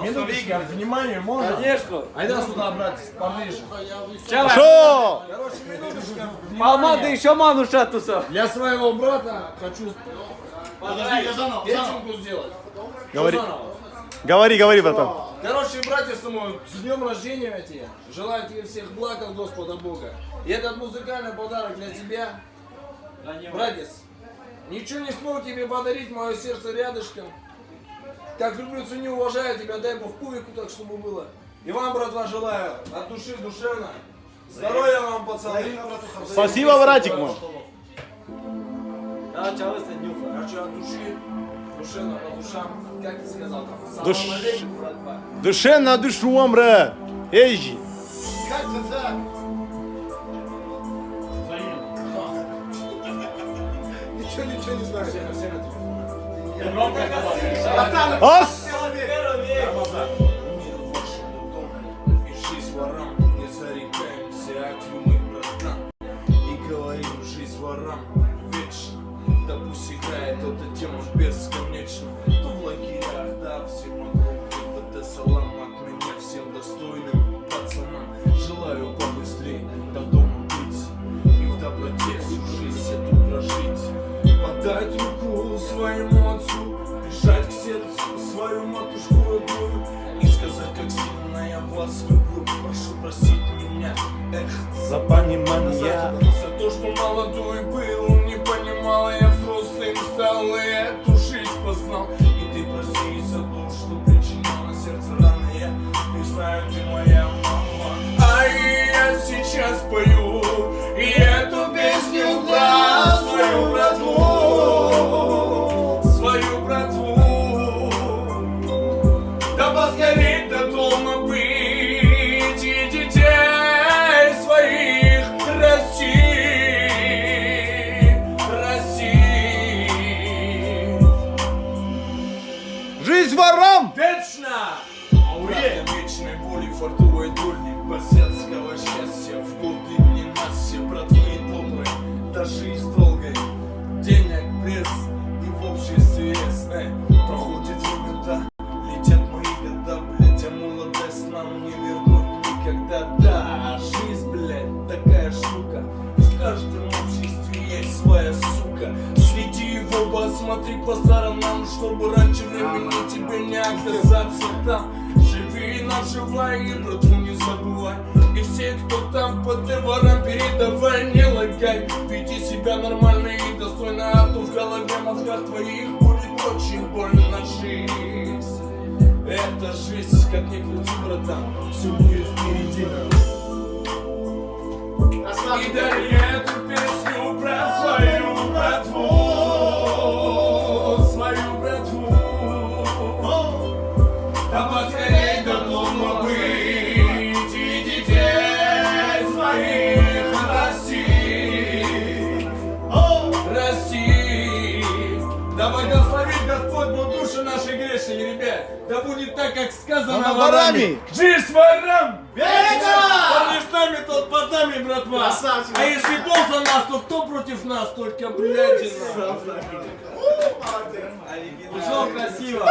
Минуточку, внимание, можно? Конечно. Айда сюда, братец, поближе. Що? Короче, минуточка, внимание. еще ману шатуса. Для своего брата хочу Подожди, я заново, заново. песенку сделать. Говори. Заново. Говори, говори, братан. Короче, братья с мой, с днем рождения тебе. Желаю тебе всех благ от Господа Бога. И этот музыкальный подарок для тебя. Братец, ничего не смог тебе подарить, мое сердце рядышком. Как люблю, ценю, уважаю тебя, дай Бог кубику так, чтобы было. И вам, братва, желаю от души душевно. Здоровья вам, пацаны. Спасибо, братик мой. Да, чавай нюха. Короче, от души, душевно, по душам. Как ты сказал там? Душ- алейкум, братва. Душе на душу, амбре. Эй, Как ты так? Ничего, ничего не знаю. Дому, и жизнь ворам, вечно, да пусть играет эта тема бесконечно. Вас люблю Прошу простить меня, эх, За понимание. за то, что молодой был Не понимал, я взрослым стал И эту жизнь познал. И ты прости за то, что причинял на сердце раны. Я не знаю, ты моя Жизнь ворам! Вечно! Братья вечной боли, фартовой доли Босяцкого счастья в годы ненастья Братвы доброй, да жизнь долгой Денег, пресс и в обществе Эй, Проходит Следи в оба, смотри по сторонам Чтобы раньше времени тебе не оказаться там. Живи, наживай и братву не забывай. И все, кто там под ворам передавай, не лагай. Веди себя нормально и достойно А то в голове мозгах твоих будет очень больно жизнь Это жизнь, как ни крути, братан Все будет впереди. И дари будет так, как сказано Она ворами. Жизнь ворам! Вечно! Кто не с нами, тот под нами, братва. Красавчик. А если Бог за нас, то кто против нас? Только блядина. Ушел красиво.